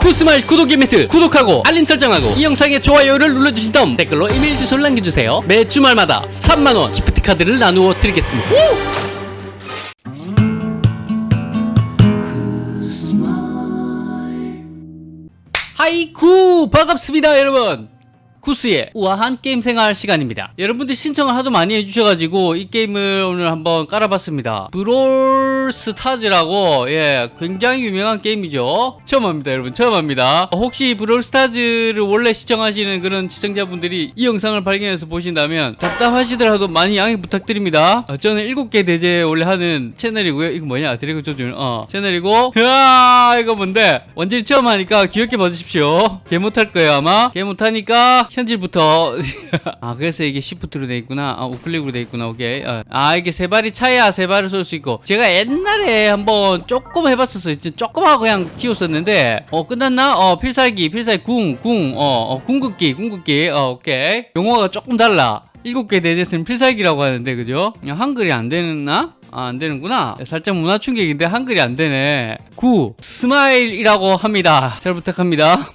쿠스말 구독 이벤트 구독하고 알림 설정하고 이 영상에 좋아요를 눌러주신 다음 댓글로 이메일 주소를 남겨주세요. 매 주말마다 3만원 기프트 카드를 나누어 드리겠습니다. 하이쿠! 반갑습니다 여러분 쿠스의 우아한 게임 생활 시간입니다. 여러분들 신청을 하도 많이 해주셔가지고 이 게임을 오늘 한번 깔아봤습니다. 브롤 스타즈라고 예 굉장히 유명한 게임이죠. 처음 합니다 여러분. 처음 합니다. 혹시 브롤 스타즈를 원래 시청하시는 그런 시청자분들이 이 영상을 발견해서 보신다면 답답하시더라도 많이 양해 부탁드립니다. 어, 저는 7개 대죄 원래 하는 채널이고요. 이거 뭐냐? 드래그 조준 어 채널이고. 으아 이거 뭔데? 완전히 처음 하니까 귀엽게 봐주십시오. 개 못할 거예요 아마. 개 못하니까 현질부터. 아 그래서 이게 시프트로 돼 있구나. 아 우클릭으로 돼 있구나 오케이. 어. 아 이게 세 발이 차야 세 발을 쏠 수 있고. 제가 옛날에 한번 조금 해봤었어요. 조금 하고 그냥 튀었었는데. 어 끝났나? 어 필살기 필살기 궁궁어 어, 궁극기 궁극기. 어 오케이. 용어가 조금 달라. 일곱 개 대죄에서는 필살기라고 하는데 그죠? 한글이 안 되나 아, 안 되는구나. 살짝 문화 충격인데 한글이 안 되네. 쿠스마일이라고 합니다. 잘 부탁합니다.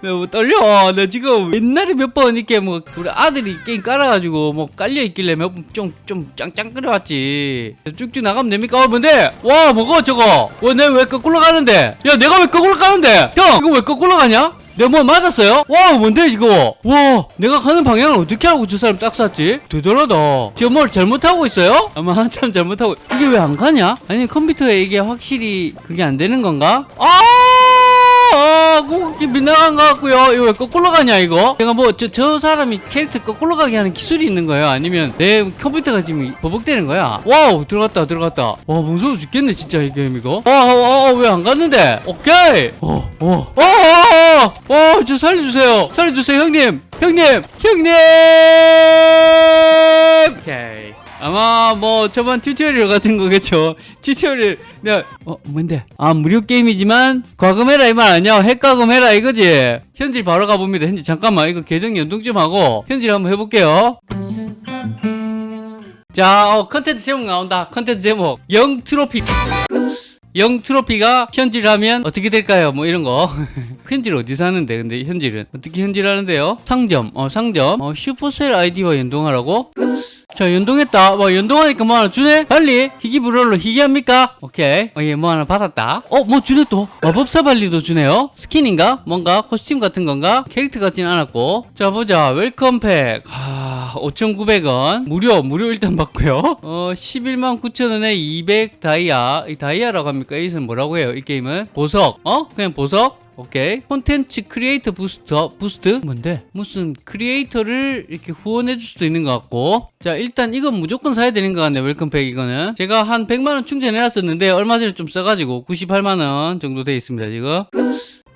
너무 떨려. 나 지금 옛날에 몇 번 이렇게 뭐 우리 아들이 게임 깔아가지고 뭐 깔려 있길래 몇 번 좀 좀 짱짱 끓여왔지. 쭉쭉 나가면 됩니까? 어, 뭔데? 와, 뭐고 저거? 와, 내가 왜 거꾸로 가는데? 야, 내가 왜 거꾸로 가는데? 형, 이거 왜 거꾸로 가냐? 내가 뭐 맞았어요? 와 뭔데 이거 와 내가 가는 방향을 어떻게 알고 저 사람 딱 쐈지? 대단하다 지금 뭘 잘못하고 있어요? 아마 한참 잘못하고 이게 왜 안 가냐? 아니 컴퓨터에 이게 확실히 그게 안 되는 건가? 아 아, 공격기 빗나간 것 같고요. 이거 왜 거꾸로 가냐, 이거? 제가 뭐, 저, 저 사람이 캐릭터 거꾸로 가게 하는 기술이 있는 거예요? 아니면 내 컴퓨터가 지금 버벅대는 거야? 와우, 들어갔다, 들어갔다. 와, 무서워 죽겠네, 진짜, 이 게임, 이거. 와, 와, 와, 왜안 갔는데? 오케이! 어, 어, 어, 어, 어, 어, 저 살려주세요. 살려주세요, 형님. 형님! 형님! 오케이. 아마 뭐 저번 튜토리얼 같은 거겠죠 튜토리얼 내가 어 뭔데? 아 무료 게임이지만 과금해라 이 말 아니야? 핵과금해라 이거지? 현질 바로 가봅니다. 현질 잠깐만 이거 계정 연동 좀 하고 현질 한번 해볼게요. 자 어, 컨텐츠 제목 나온다. 컨텐츠 제목. 영 트로피. 영 트로피가 현질하면 어떻게 될까요? 뭐 이런 거. 현질 어디서 하는데 근데 현질은? 어떻게 현질하는데요? 상점. 어 상점. 어 슈퍼셀 아이디와 연동하라고? 자 연동했다. 뭐 연동하니까 뭐 하나 주네? 빨리 희귀 brawler 희귀합니까? 오케이. 어예 뭐 하나 받았다. 어 뭐 주네 또? 마법사 발리도 주네요. 스킨인가? 뭔가? 코스튬 같은 건가? 캐릭터 같진 않았고. 자 보자. welcome pack. 아 5,900원. 무료 무료 일단 받고요. 어 11만 9천원에 200 다이아. 이 다이아라고 합니까? 이것은 뭐라고 해요? 이 게임은? 보석. 어? 그냥 보석? 오케이. 콘텐츠 크리에이터 booster boost? 뭔데? 무슨 크리에이터를 이렇게 후원해 줄 수도 있는 것 같고. 자 일단 이건 무조건 사야 되는 것 같네 welcome pack 이거는. 제가 한 100만원 충전해 놨었는데 얼마 전에 좀 써가지고 98만원 정도 돼 있습니다 지금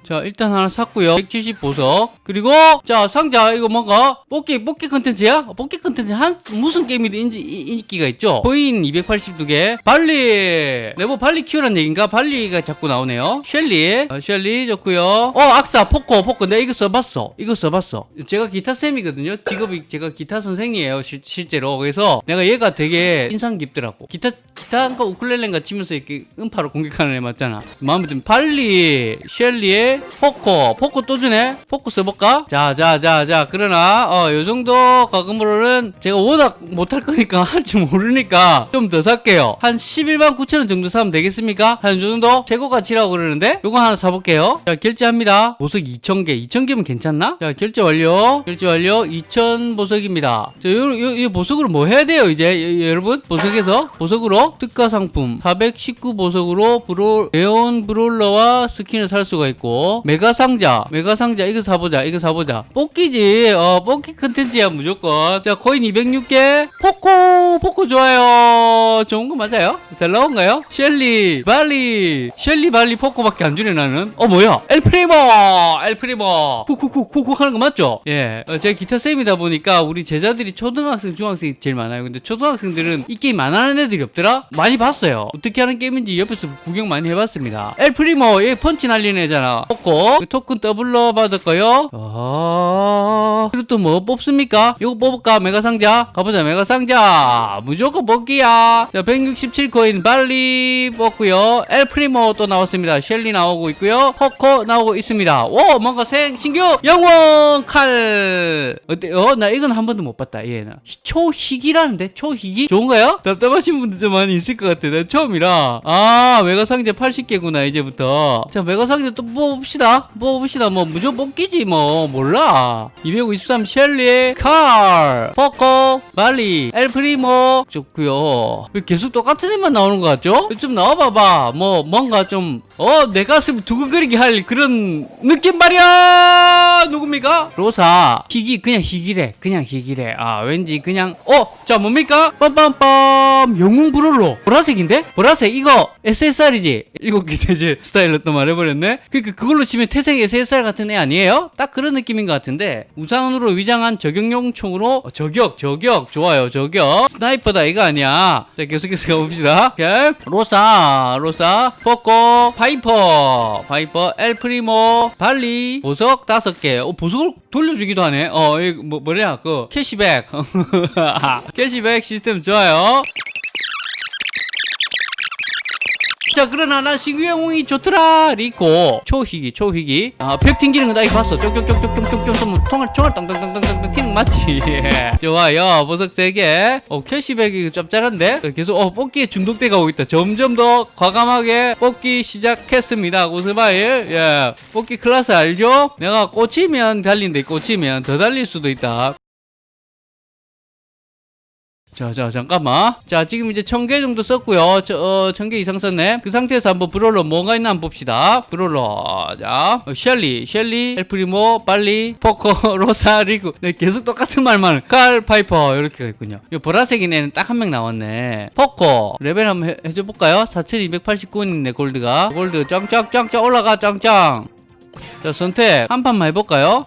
자 일단 하나 샀고요. 170 보석. 그리고 자 상자 이거 뭔가 뽑기 뽑기 컨텐츠야? 어, 뽑기 컨텐츠 한 무슨 게임이든 인지, 이- 인기가 있죠? 코인 282개. 발리! 네뭐 발리 키우란 얘기인가? 발리가 자꾸 나오네요. 셸리. 어, 셸리 좋고요. 어 악사 포코 포코 내가 이거 써봤어. 이거 써봤어. 제가 기타 쌤이거든요. 직업이 제가 기타 선생이에요 실, 실제로. 그래서 내가 얘가 되게 인상 깊더라고. 기타 기타인가 우쿨렐레인가 치면서 이렇게 음파로 공격하는 애 맞잖아. 마음에 든 발리 셸리의 포코 포코 또 주네? 포코 써볼까? 자자자자 그러나 어 요정도 과금으로는 제가 워낙 못할 거니까 할 줄 모르니까 좀 더 살게요. 한 11만 9천원 정도 사면 되겠습니까? 한 요 정도? 최고 가치라고 그러는데? 요거 하나 사볼게요. 자 결제합니다. 보석 2,000개. 2,000개면 괜찮나? 자 결제 완료. 결제 완료. 2,000 보석입니다. 자 요, 요, 요 보석으로 뭐 해야 돼요 이제? 여- 여러분? 보석에서? 보석으로? 특가 상품. 419 보석으로 브롤 에온 brawler와 스킨을 살 수가 있고 메가 상자 메가 상자 이거 사보자 이거 사보자. 뽑기지. 어 뽑기 컨텐츠야 무조건. 자 코인 206개. 포코 포코 좋아요. 좋은 거 맞아요? 잘 나온가요? 셸리 발리. 셸리 발리 포코밖에 안 주네 나는. 어 뭐야? 엘프리모 엘프리모. 쿡쿡쿡쿡 하는 거 맞죠? 예. 어, 제가 기타 쌤이다 보니까 우리 제자들이 초등학생 중학생이 제일 많아요. 근데 초등학생들은 이 게임 안 하는 애들이 없더라? 많이 봤어요. 어떻게 하는 게임인지 옆에서 구경 많이 해봤습니다. 엘프리모 얘 펀치 날리는 애잖아 포코 그 토큰 더블로 받을 거요 아 어, 그리고 또 뭐 뽑습니까? 이거 뽑을까? 메가 상자? 가보자, 메가 상자. 무조건 뽑기야. 자, 167코인 발리 뽑고요. 엘프리모 또 나왔습니다. 셸리 나오고 있고요. 포코 나오고 있습니다. 오, 뭔가 생, 신규 영웅 칼. 어때요? 나 이건 한 번도 못 봤다, 얘는. 초희기라는데? 초희기? 좋은가요? 답답하신 분들 좀 많이 있을 것 같아. 나 처음이라. 아, 메가 상자 80개구나, 이제부터. 자, 메가 상자 또 뽑 읍시다. 뽑읍시다. 뭐, 무조건 뽑기지, 뭐. 몰라. 253 셸리, 칼, 포코, 발리, 엘프리모. 좋고요 왜 계속 똑같은 애만 나오는 것 같죠? 좀 나와봐봐. 뭐, 뭔가 좀, 어, 내 가슴 두근거리게 할 그런 느낌 말이야! 누굽니까? 로사. 희귀, 그냥 희귀래. 그냥 희귀래. 아, 왠지 그냥, 어, 자, 뭡니까? 빰빰빰. 영웅 brawler. 보라색인데? 보라색, 이거 SSR이지? 일곱 개 대죄 스타일로 또 말해버렸네? 그니까 그걸로 치면 태생 SSR 같은 애 아니에요? 딱 그런 느낌인 것 같은데, 우산으로 위장한 저격용 총으로, 어, 저격, 저격. 좋아요, 저격. sniper다, 이거 아니야. 자, 계속해서 가봅시다. 오케이. 로사, 로사, 포코, 파이퍼, 파이퍼, 엘프리모, 발리, 보석 다섯 개. 어, 보석 을 돌려주기도 하네. 어, 이 뭐, 뭐냐, 그, 캐시백. 캐시백 시스템 좋아요. 자 그러나 나 신규 영웅이 좋더라 리코 초희귀 초희귀. 아 벽 튕기는 거나 이거 봤어. 쪽쪽쪽쪽쪽쪽쪽 통을 총알 땅땅땅땅땅 튀는 거 맞지? 예. 좋아요. 보석 3개. 어 캐시백이 짭짤한데? 계속 어 뽑기에 중독돼 가고 있다. 점점 더 과감하게 뽑기 시작했습니다. 구스바일. 예. 뽑기 클래스 알죠? 내가 꽂히면 달린데 꽂히면 더 달릴 수도 있다 자, 자, 잠깐만. 자, 지금 이제 천 개 정도 썼고요. 저, 어, 이상 썼네. 그 상태에서 한번 brawler 뭐가 있나 한번 봅시다. brawler. 자, 어, 셸리, 셸리, 엘프리모, 발리, 포코, 로사, 리코. 네, 계속 똑같은 말만. 칼, 파이퍼. 이렇게가 있군요. 이 보라색인 애는 딱 한 명 나왔네. 포코. 레벨 한번 해, 해줘 볼까요? 4289원이네, 골드가. 골드 짱짱짱짱 올라가, 짱짱. 자, 선택. 한 판만 해볼까요?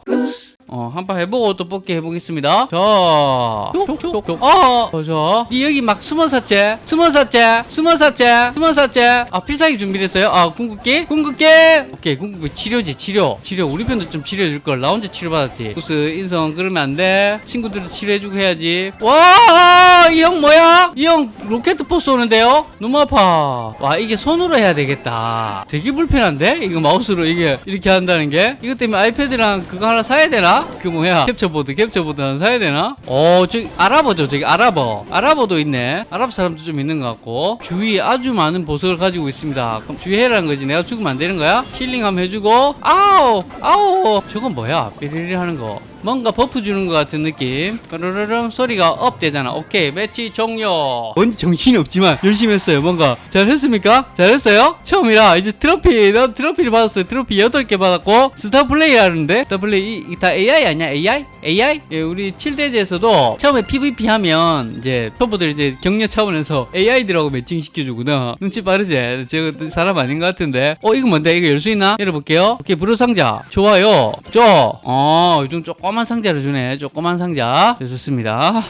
어, 한판 해보고 또 뽑기 해보겠습니다. 자, 촉촉촉. 어, 어, 자, 이 여기 막 숨어 쌌제, 숨어 쌌제, 숨어 쌌제, 숨어 쌌제. 아, 필살기 준비됐어요. 아, 궁극기, 궁극기. 오케이, 궁극기 치료지, 치료, 치료. 우리 편도 좀 치료해줄 걸. 나 혼자 치료받았지. 구스 인성 그러면 안 돼. 친구들도 치료해주고 해야지. 와, 이 형 뭐야? 이 형 로켓 포스 오는데요? 너무 아파. 와, 이게 손으로 해야 되겠다. 되게 불편한데? 이거 마우스로 이게 이렇게 한다는 게? 이것 때문에 아이패드랑 그거 하나 사야 되나? 그 뭐야? 캡처보드, 캡처보드 하나 사야 되나? 어, 저기 아랍어죠, 저기 아랍어. 아랍어도 있네. 아랍 사람도 좀 있는 것 같고. 주위에 아주 많은 보석을 가지고 있습니다. 그럼 주의해라는 거지. 내가 죽으면 안 되는 거야? 힐링 한번 해주고. 아우, 아우. 저건 뭐야? 삐리리 하는 거. 뭔가 buff 주는 것 같은 느낌. 까르르릉 소리가 업 되잖아. 오케이. 매치 종료. 뭔지 정신이 없지만 열심히 했어요. 뭔가. 잘했습니까? 잘했어요? 처음이라 이제 트로피, 나 트로피를 받았어요. 트로피 8개 받았고. 스타 플레이 하는데? 스타 플레이, 이, 다 AI 아니야? AI? AI? 예, 우리 7대죄에서도 처음에 PVP 하면 이제 초보들 이제 격려 차원에서 AI들하고 매칭 시켜주구나. 눈치 빠르지? 제가 또 사람 아닌 것 같은데. 어, 이거 뭔데? 이거 열 수 있나? 열어볼게요. 오케이, 브루 상자. 좋아요. 저. 어, 요즘 조 그만 상자를 주네. 조그만 상자. 네, 좋습니다.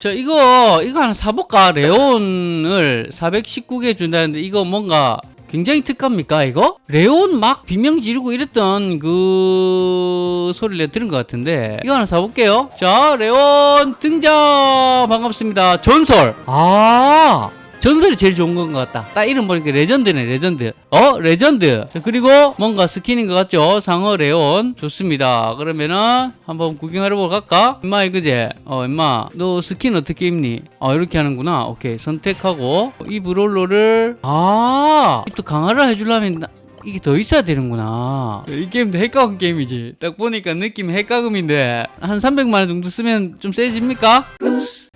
자, 이거, 이거 하나 사볼까? 레온을 419개 준다는데, 이거 뭔가, 굉장히 특가입니까, 이거? 레온 막 비명 지르고 이랬던 그 소리를 들은 것 같은데, 이거 하나 사볼게요. 자, 레온 등장! 반갑습니다. 전설! 아! 전설이 제일 좋은 건 것 같다. 딱 이름 보니까 레전드네, 레전드. 어? 레전드. 자, 그리고 뭔가 스킨인 것 같죠? 상어 레온. 좋습니다. 그러면은 한번 구경하러 갈까? 임마, 이거지? 어, 임마. 너 스킨 어떻게 입니? 아, 이렇게 하는구나. 오케이. 선택하고. 이 brawler를. 아! 또 강화를 해주려면. 나- 이게 더 있어야 되는구나. 이 게임도 핵과금 게임이지. 딱 보니까 느낌이 핵과금인데 한 300만 원 정도 쓰면 좀 세집니까?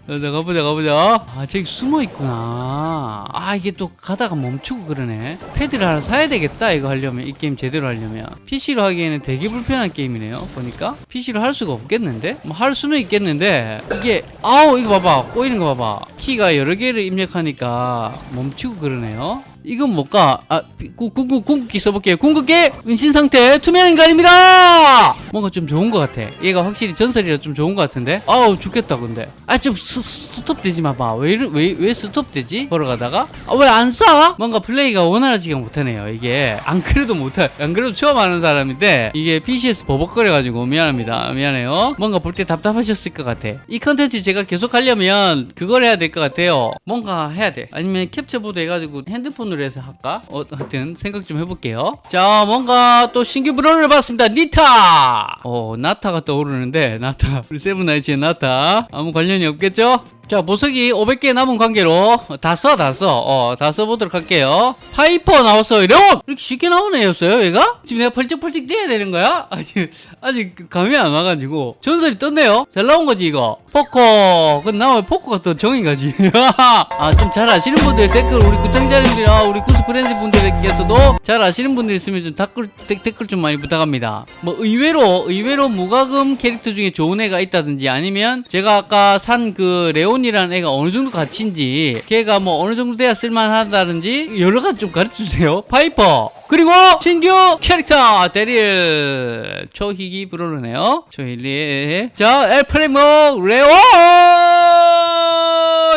자, 자, 가보자, 가보자. 아, 저기 숨어 있구나. 아, 이게 또 가다가 멈추고 그러네. 패드를 하나 사야 되겠다, 이거 하려면. 이 게임 제대로 하려면. PC로 하기에는 되게 불편한 게임이네요, 보니까. PC로 할 수가 없겠는데? 뭐, 할 수는 있겠는데, 이게, 아우, 이거 봐봐. 꼬이는 거 봐봐. 키가 여러 개를 입력하니까 멈추고 그러네요. 이건 뭘까? 아, 구, 궁극기 써볼게요. 궁극기! 은신 상태, 투명 인간입니다! 뭔가 좀 좋은 것 같아. 얘가 확실히 전설이라 좀 좋은 것 같은데? 아우, 죽겠다, 근데. 아, 좀 스, 스- 스톱되지 마봐. 왜, 왜, 왜 스톱되지? 걸어가다가? 아, 왜 안 쏴? 뭔가 플레이가 원활하지가 못하네요, 이게. 안 그래도 못해. 안 그래도 처음 하는 사람인데, 이게 PC에서 버벅거려가지고 미안합니다. 미안해요. 뭔가 볼 때 답답하셨을 것 같아. 이 컨텐츠 제가 계속 하려면 그걸 해야 될 것 같아요. 뭔가 해야 돼. 아니면 캡처보드 해가지고 핸드폰 해서 할까? 어, 하여튼 생각 좀 해볼게요. 자, 뭔가 또 신규 브롤러를 봤습니다. 니타! 어, 나타가 떠오르는데, 나타. 우리 세븐나이츠의 나타. 아무 관련이 없겠죠? 자, 보석이 500개 남은 관계로 다 써, 다 써. 어, 다 써보도록 할게요. 파이퍼 나왔어요. 레온! 이렇게 쉽게 나오는 애였어요, 얘가? 지금 내가 펄쩍펄쩍 뛰어야 되는 거야? 아직, 아직 감이 안 와가지고. 전설이 떴네요? 잘 나온 거지, 이거? 포커. 근데 나오면 포커가 또 정이 가지. 아, 좀 잘 아시는 분들 댓글, 우리 구청자님들이나 우리 구스 프렌즈 분들께서도 잘 아시는 분들 있으면 좀 댓글, 댓- 댓글 좀 많이 부탁합니다. 뭐, 의외로, 의외로 무과금 캐릭터 중에 좋은 애가 있다든지 아니면 제가 아까 산 그 레온 이라는 애가 어느 정도 가치인지 걔가 뭐 어느 정도 돼야 쓸만하다든지 여러 가지 좀 가르쳐 주세요. 파이퍼. 그리고 신규 캐릭터 데릴 초희귀 브롤러네요. 초힐리. 자, 엘프리모 레온.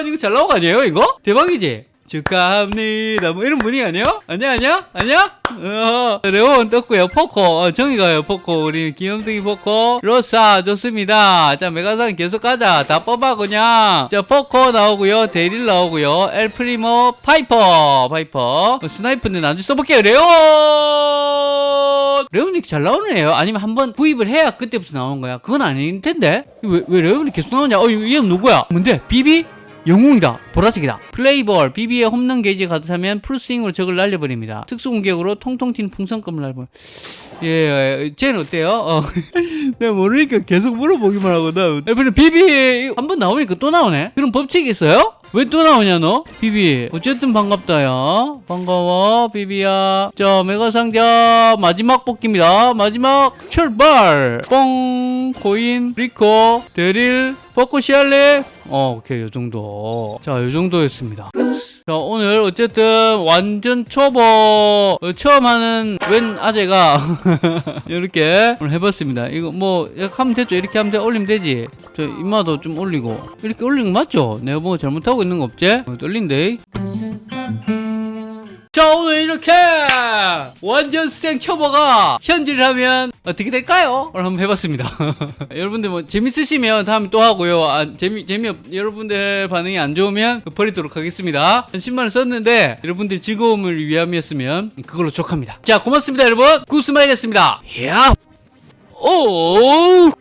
이거 잘 나온 거 아니에요? 이거 대박이지. 축하합니다. 뭐 이런 분위기 아니야? 아니야, 아니야? 아니야? 어, 레온 떴고요. 포코. 어, 정이가요, 포코. 우리 귀염둥이 포코. 로사, 좋습니다. 자, 메가 상자 계속 가자. 다 뽑아, 그냥. 자, 포코 나오고요. 데릴 나오고요. 엘프리모, 파이퍼. 파이퍼. 어, 스나이퍼는 나중에 써볼게요. 레온! 레온이 잘 나오네요. 아니면 한번 구입을 해야 그때부터 나오는 거야. 그건 아닐 텐데. 왜, 왜 레온이 계속 나오냐? 어, 이- 얘는 누구야? 뭔데? 비비? 영웅이다. 보라색이다. 플레이볼. BB의 홈런 게이지 가득하면 풀스윙으로 적을 날려버립니다. 특수 공격으로 통통 튀는 풍선껌을 날려. 예, 예, 쟤는 어때요? 어. 내가 모르니까 계속 물어보기만 하고 나. 그럼 비비 한번 나오니까 또 나오네. 그럼 법칙이 있어요? 왜 또 나오냐 너? 비비. 어쨌든 반갑다 야. 반가워 비비야. 자 메가 상자 마지막 뽑기입니다. 마지막 출발. 뽕 코인 리코 데릴 벚꽃 쉘리 어 오케이 요 정도. 자 요 정도였습니다. 자 오늘 어쨌든 완전 초보 어, 처음 하는 웬 아재가 이렇게 오늘 해봤습니다. 이거 뭐 하면 되죠? 이렇게 하면 돼? 올리면 되지. 저 이마도 좀 올리고. 이렇게 올리는 거 맞죠? 내가 뭐 잘못하고 있는 거 없지? 어, 떨린데 자 오늘 이렇게 완전 생 초보가 현질을 하면 어떻게 될까요? 오늘 한번 해봤습니다. 여러분들 뭐 재밌으시면 다음에 또 하고요. 아, 재미 재미없 여러분들 반응이 안 좋으면 버리도록 하겠습니다. 한 10만원 썼는데 여러분들 즐거움을 위함이었으면 그걸로 족합니다. 자 고맙습니다 여러분. 구스마일이었습니다. 야! 오